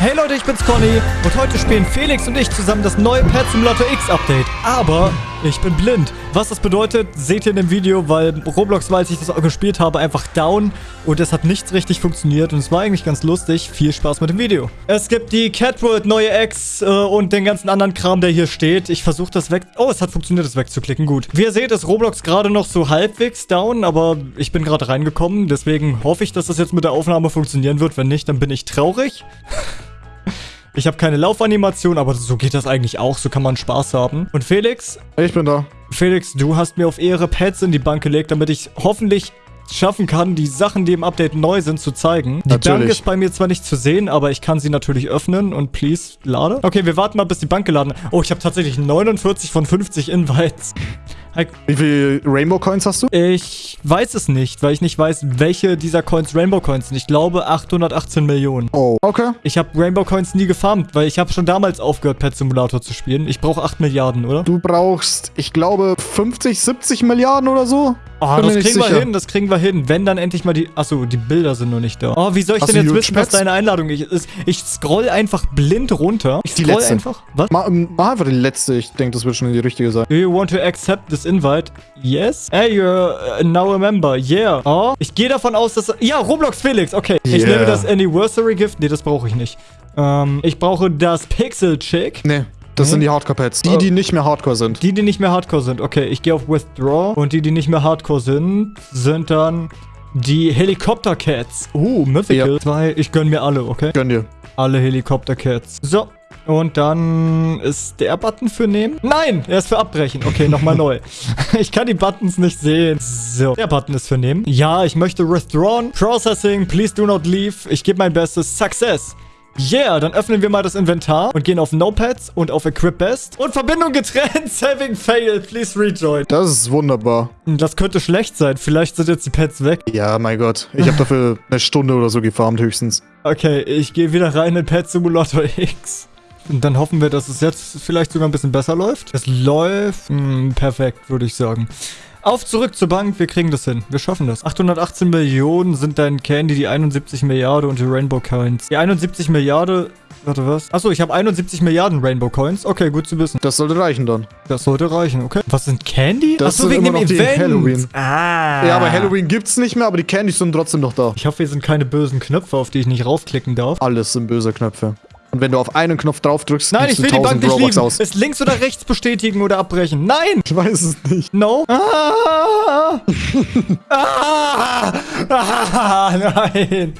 Hey Leute, ich bin's Conny und heute spielen Felix und ich zusammen das neue Pet Simulator X Update. Aber ich bin blind. Was das bedeutet, seht ihr in dem Video, weil Roblox war, als ich das gespielt habe, einfach down und es hat nichts richtig funktioniert und es war eigentlich ganz lustig. Viel Spaß mit dem Video. Es gibt die Catworld neue X äh, und den ganzen anderen Kram, der hier steht. Ich versuche das weg... Oh, es hat funktioniert, das wegzuklicken. Gut. Wie ihr seht, ist Roblox gerade noch so halbwegs down, aber ich bin gerade reingekommen. Deswegen hoffe ich, dass das jetzt mit der Aufnahme funktionieren wird. Wenn nicht, dann bin ich traurig. Ich habe keine Laufanimation, aber so geht das eigentlich auch. So kann man Spaß haben. Und Felix? Ich bin da. Felix, du hast mir auf Ehre Pads in die Bank gelegt, damit ich hoffentlich schaffen kann, die Sachen, die im Update neu sind, zu zeigen. Die Natürlich. Bank ist bei mir zwar nicht zu sehen, aber ich kann sie natürlich öffnen und please, lade. Okay, wir warten mal, bis die Bank geladen Oh, ich habe tatsächlich 49 von 50 Invites. Wie viele Rainbow Coins hast du? Ich weiß es nicht, weil ich nicht weiß, welche dieser Coins Rainbow Coins sind. Ich glaube 818 Millionen. Oh, okay. Ich habe Rainbow Coins nie gefarmt, weil ich habe schon damals aufgehört, Pet Simulator zu spielen. Ich brauche 8 Milliarden, oder? Du brauchst, ich glaube, 50, 70 Milliarden oder so? Oh, Bin das kriegen wir sicher. hin, das kriegen wir hin. Wenn dann endlich mal die... Achso, die Bilder sind noch nicht da. Oh, wie soll ich Hast denn jetzt die wissen, was Pets? deine Einladung ist? Ich scroll einfach blind runter. Ich Die scroll letzte. einfach... Was? Mach, mach einfach die letzte. Ich denke, das wird schon die richtige sein. Do you want to accept this invite? Yes. Hey, you're uh, now a member. Yeah. Oh, ich gehe davon aus, dass... Ja, Roblox Felix. Okay. Ich Yeah. nehme das Anniversary Gift. Nee, das brauche ich nicht. Ähm, ich brauche das Pixel Chick. Nee, das sind die Hardcore-Pads. Die, Oh. die nicht mehr Hardcore sind. Die, die nicht mehr Hardcore sind. Okay, ich gehe auf Withdraw. Und die, die nicht mehr Hardcore sind, sind dann die Helikopter-Cats. Uh, Mythical. Ja. Zwei. Ich gönn mir alle, okay? Gönn dir. Alle Helikopter-Cats. So. Und dann ist der Button für nehmen? Nein, er ist für abbrechen. Okay, nochmal neu. Ich kann die Buttons nicht sehen. So, der Button ist für nehmen. Ja, ich möchte withdrawn. Processing, please do not leave. Ich gebe mein Bestes. Success. Yeah, dann öffnen wir mal das Inventar und gehen auf Notepads und auf Equip Best. Und Verbindung getrennt. Saving failed. Please rejoin. Das ist wunderbar. Das könnte schlecht sein. Vielleicht sind jetzt die Pads weg. Ja, mein Gott. Ich habe dafür eine Stunde oder so gefarmt höchstens. Okay, ich gehe wieder rein in Pet Simulator X. Und dann hoffen wir, dass es jetzt vielleicht sogar ein bisschen besser läuft. Es läuft hm, perfekt, würde ich sagen. Auf zurück zur Bank, wir kriegen das hin. Wir schaffen das. 818 Millionen sind dein Candy, die 71 Milliarden und die Rainbow Coins. Die 71 Milliarden... Warte, was? Achso, ich habe 71 Milliarden Rainbow Coins. Okay, gut zu wissen. Das sollte reichen dann. Das sollte reichen, okay. Was sind Candy? Das Achso, sind wegen dem Event. Halloween. Ah. Ja, aber Halloween gibt's nicht mehr, aber die Candies sind trotzdem noch da. Ich hoffe, hier sind keine bösen Knöpfe, auf die ich nicht raufklicken darf. Alles sind böse Knöpfe. Und wenn du auf einen Knopf drauf drückst, Nein, ich will die Bank 1000 nicht Robux lieben. aus. Ist links oder rechts bestätigen oder abbrechen? Nein! Ich weiß es nicht. No? Ah! Ah! Ah! Nein!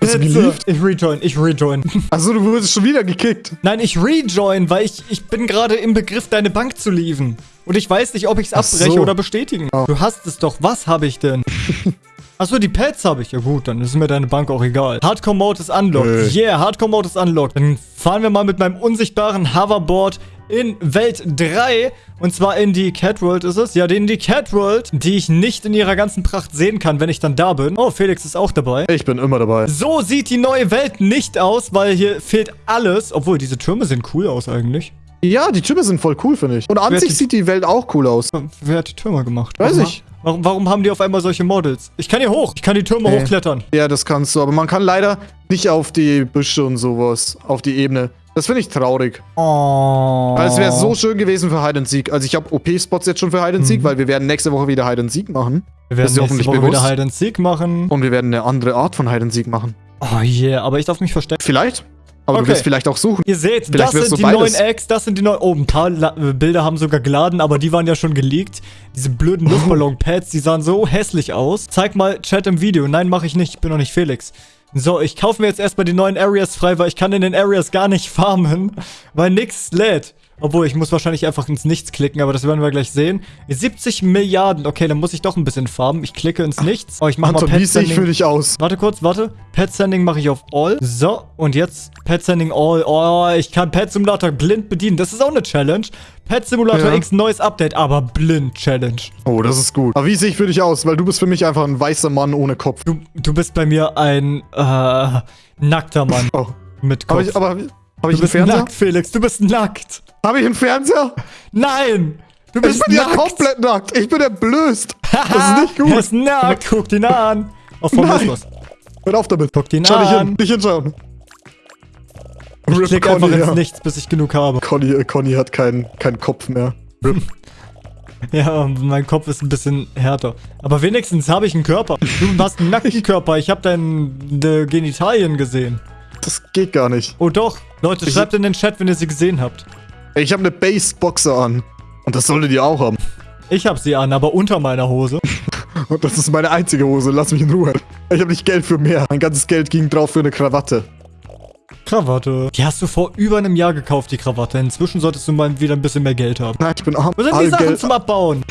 Hast du Bitte. gelieft? Ich rejoin, ich rejoin. Achso, du wurdest schon wieder gekickt. Nein, ich rejoin, weil ich, ich bin gerade im Begriff, deine Bank zu lieven. Und ich weiß nicht, ob ich es abbreche so. oder bestätigen. Oh. Du hast es doch. Was habe ich denn? Achso, die Pads habe ich. Ja gut, dann ist mir deine Bank auch egal. Hardcore Mode ist unlocked. Nö. Yeah, Hardcore Mode ist unlocked. Dann fahren wir mal mit meinem unsichtbaren Hoverboard in Welt 3. Und zwar in die Catworld ist es. Ja, in die Catworld, die ich nicht in ihrer ganzen Pracht sehen kann, wenn ich dann da bin. Oh, Felix ist auch dabei. Ich bin immer dabei. So sieht die neue Welt nicht aus, weil hier fehlt alles. Obwohl, diese Türme sehen cool aus eigentlich. Ja, die Türme sind voll cool, finde ich. Und an sich sieht die Welt auch cool aus. Wer hat die Türme gemacht? Weiß ich. Warum, warum haben die auf einmal solche Models? Ich kann hier hoch. Ich kann die Türme Nee. hochklettern. Ja, das kannst du, aber man kann leider nicht auf die Büsche und sowas, auf die Ebene. Das finde ich traurig. Oh. Weil es wäre so schön gewesen für Hide and Seek. Also ich habe OP-Spots jetzt schon für Hide and Seek, Mhm. weil wir werden nächste Woche wieder Hide and Seek machen. Wir werden nächste hoffentlich Woche bewusst. wieder Hide and Seek machen. Und wir werden eine andere Art von Hide and Seek machen. Oh yeah, aber ich darf mich verstecken. Vielleicht. Aber Okay. du wirst vielleicht auch suchen. Ihr seht, Vielleicht das sind die beides. neuen Eggs, das sind die neuen... Oh, ein paar La äh, Bilder haben sogar geladen, aber die waren ja schon geleakt. Diese blöden Luftballon-Pads, die sahen so hässlich aus. Zeig mal Chat im Video. Nein, mache ich nicht. Ich bin noch nicht Felix. So, ich kaufe mir jetzt erstmal die neuen Areas frei, weil ich kann in den Areas gar nicht farmen, weil nix lädt. Obwohl, ich muss wahrscheinlich einfach ins Nichts klicken, aber das werden wir gleich sehen. 70 Milliarden. Okay, dann muss ich doch ein bisschen farmen. Ich klicke ins Nichts. Oh, ich mach Anton, mal wie Pet sehe ich Sending. für dich aus? Warte kurz, warte. Pet Sending mache ich auf All. So, und jetzt Pet Sending All. Oh, ich kann Pet Simulator blind bedienen. Das ist auch eine Challenge. Pet Simulator Ja. X, neues Update, aber blind Challenge. Oh, das ist gut. Aber wie sehe ich für dich aus? Weil du bist für mich einfach ein weißer Mann ohne Kopf. Du, du bist bei mir ein äh, nackter Mann Oh. mit Kopf. ich, aber habe ich du einen bist Fernseher? nackt, Felix. Du bist nackt. Habe ich einen Fernseher? Nein! Du Ich bist bin ja nackt. komplett nackt. Ich bin entblößt. Das ist nicht Er gut. ist nackt. Guck ihn an. Auf Nein. Formalismus. Hör auf damit. Guck ihn Schau dich an. hin. Nicht hinschauen. Ich Rip klicke einfach ins ja. Nichts, bis ich genug habe. Conny, äh, Conny hat keinen keinen Kopf mehr. Rip. Ja, mein Kopf ist ein bisschen härter. Aber wenigstens habe ich einen Körper. Du hast einen nackten Körper. Ich habe deine Genitalien gesehen. Das geht gar nicht. Oh doch. Leute, Ich- schreibt in den Chat, wenn ihr sie gesehen habt. Ich habe eine Base-Boxer an. Und das solltet ihr auch haben. Ich habe sie an, aber unter meiner Hose. Und das ist meine einzige Hose. Lass mich in Ruhe. Ich habe nicht Geld für mehr. Mein ganzes Geld ging drauf für eine Krawatte. Krawatte. Die hast du vor über einem Jahr gekauft, die Krawatte. Inzwischen solltest du mal wieder ein bisschen mehr Geld haben. Nein, ich bin arm. Wo sind die Sachen Geld- zum Abbauen?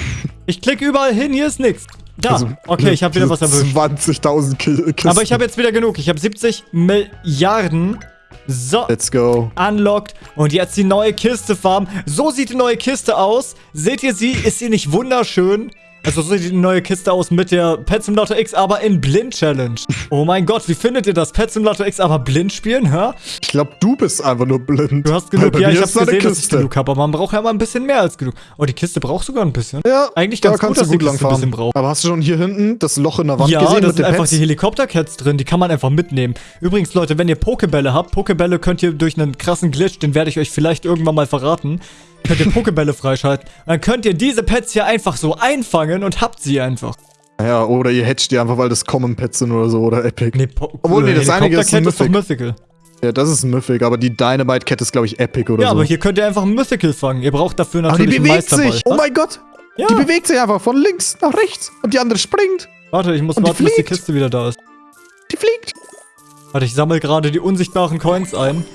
Ich klicke überall hin, hier ist nichts. Da. Also, okay, ich habe wieder was erwischt. 20.000 Ki Kisten. Aber ich habe jetzt wieder genug. Ich habe 70 Milliarden. So. Let's go. Unlocked. Und jetzt die neue Kiste farmen. So sieht die neue Kiste aus. Seht ihr sie? Ist sie nicht wunderschön? Also so sieht die neue Kiste aus mit der Pet Simulator X, aber in Blind Challenge. Oh mein Gott, wie findet ihr das? Pet Simulator X aber blind spielen, hä? Ich glaube, du bist einfach nur blind. Du hast genug. Ja, ich habe da gesehen, dass ich Kiste. genug habe, aber man braucht ja mal ein bisschen mehr als genug. Oh, die Kiste braucht sogar ein bisschen. Ja, Eigentlich da ganz gut, kannst dass du die gut Kiste ein bisschen braucht. Aber hast du schon hier hinten das Loch in der Wand Ja, gesehen da mit sind einfach Pets? die Helikoptercats drin, die kann man einfach mitnehmen. Übrigens, Leute, wenn ihr Pokebälle habt, Pokebälle könnt ihr durch einen krassen Glitch, den werde ich euch vielleicht irgendwann mal verraten, könnt ihr Pokebälle freischalten. Dann könnt ihr diese Pets hier einfach so einfangen und habt sie einfach. Ja, oder ihr hatcht die einfach, weil das Common Pets sind oder so, oder Epic. Nee, po Obwohl, nee, das einige ist ein ist doch Mythic. Mythical. Ja, das ist ein Mythic, aber die Dynamite Cat ist, glaube ich, Epic oder Ja, so. aber hier könnt ihr einfach ein Mythical fangen. Ihr braucht dafür aber die natürlich einen bewegt Meisterball. sich. Oh mein Gott. Ja. Die bewegt sich einfach von links nach rechts. Und die andere springt. Warte, ich muss Und die warten, bis die. Kiste wieder da ist. Die fliegt. Warte, ich sammle gerade die unsichtbaren Coins ein.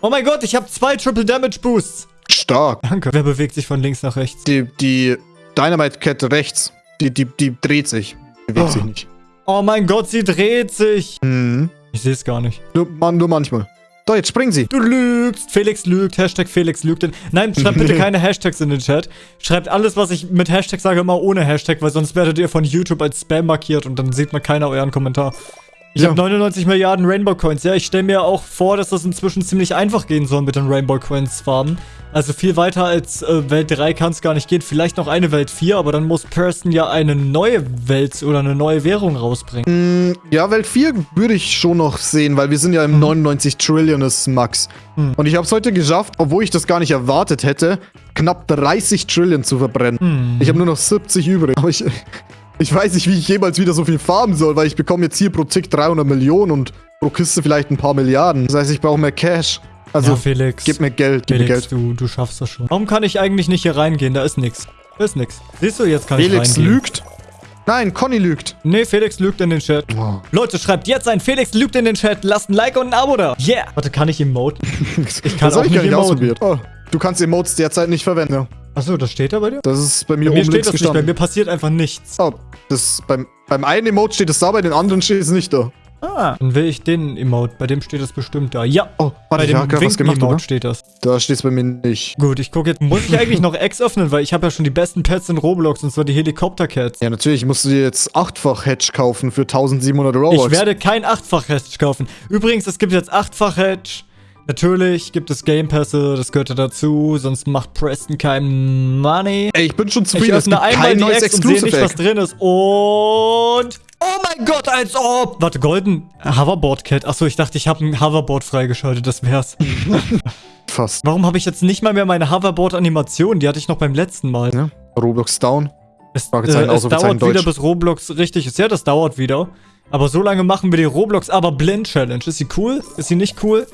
Oh mein Gott, ich habe zwei Triple Damage Boosts. Stark. Danke. Wer bewegt sich von links nach rechts? Die, die Dynamite Cat rechts, die, die, die dreht sich. Bewegt Oh. sich nicht. Oh mein Gott, sie dreht sich. Mhm. Ich sehe es gar nicht. Nur, man, nur manchmal. Doch, jetzt springen sie. Du lügst. Felix lügt. Hashtag Felix lügt. In Nein, schreibt bitte keine Hashtags in den Chat. Schreibt alles, was ich mit Hashtag sage, immer ohne Hashtag, weil sonst werdet ihr von YouTube als Spam markiert und dann sieht man keiner euren Kommentar. Ich Ja. habe 99 Milliarden Rainbow Coins. Ja, ich stelle mir auch vor, dass das inzwischen ziemlich einfach gehen soll mit den Rainbow Coins farmen. Also viel weiter als äh, Welt 3 kann es gar nicht gehen. Vielleicht noch eine Welt 4, aber dann muss Person ja eine neue Welt oder eine neue Währung rausbringen. Mm, Ja, Welt 4 würde ich schon noch sehen, weil wir sind ja im 99 Trilliones Max. Und ich habe es heute geschafft, obwohl ich das gar nicht erwartet hätte, knapp 30 Trillion zu verbrennen. Mhm. Ich habe nur noch 70 übrig. Aber ich, ich weiß nicht, wie ich jemals wieder so viel farmen soll, weil ich bekomme jetzt hier pro Tick 300 Millionen und pro Kiste vielleicht ein paar Milliarden. Das heißt, ich brauche mehr Cash. Also, ja, Felix. gib mir Geld, gib mir Felix, Geld. du, du schaffst das schon. Warum kann ich eigentlich nicht hier reingehen? Da ist nix. Da ist nix. Siehst du, jetzt kann ich Felix reingehen. lügt. Nein, Conny lügt. Nee, Felix lügt in den Chat. Oh. Leute, schreibt jetzt ein Felix lügt in den Chat. Lasst ein Like und ein Abo da. Yeah. Warte, kann ich emoten? Ich kann das auch ich gar nicht nicht ausprobiert. Oh, du kannst Emotes derzeit nicht verwenden. Achso, das steht da bei dir? Das ist bei mir Bei mir oben steht das nicht. Bei gestanden. mir passiert einfach nichts. Oh, das beim, beim einen Emote steht es da, bei den anderen steht es nicht da. Ah. Dann will ich den Emote. Bei dem steht es bestimmt da. Ja. Oh, Bei warte, dem oder? steht das. Da steht es bei mir nicht. Gut, ich gucke jetzt. Muss ich eigentlich noch X öffnen? Weil ich habe ja schon die besten Pets in Roblox. Und zwar die Helikopter-Cats. Ja, natürlich musst du dir jetzt achtfach Hedge kaufen für 1700 Robux. Ich werde kein Achtfach-Hedge kaufen. Übrigens, es gibt jetzt Achtfach-Hedge. Natürlich gibt es Game Pässe, das gehört ja dazu, sonst macht Preston kein Money. Ey, ich bin schon Ich zufrieden, es gibt einmal kein die neues Ex und sehe nicht, was Exclusive drin ist. Und... Oh mein Gott, als ob! Warte, Golden Hoverboard Cat. Achso, ich dachte, ich habe ein Hoverboard freigeschaltet, das wär's. Fast. Warum habe ich jetzt nicht mal mehr meine Hoverboard-Animation? Die hatte ich noch beim letzten Mal. Ja, Roblox down. Es, äh, es dauert wieder, bis Roblox richtig ist. Ja, das dauert wieder. Aber so lange machen wir die Roblox aber Blind Challenge. Ist sie cool? Ist sie nicht cool?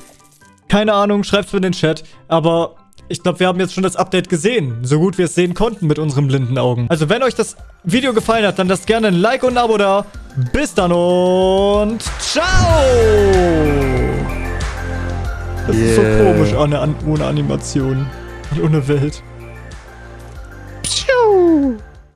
Keine Ahnung, schreibt's mir in den Chat. Aber ich glaube, wir haben jetzt schon das Update gesehen. So gut wir es sehen konnten mit unseren blinden Augen. Also wenn euch das Video gefallen hat, dann lasst gerne ein Like und ein Abo da. Bis dann und ciao! Das ist so Yeah. komisch ohne, ohne Animation. Und ohne Welt. Pschiu.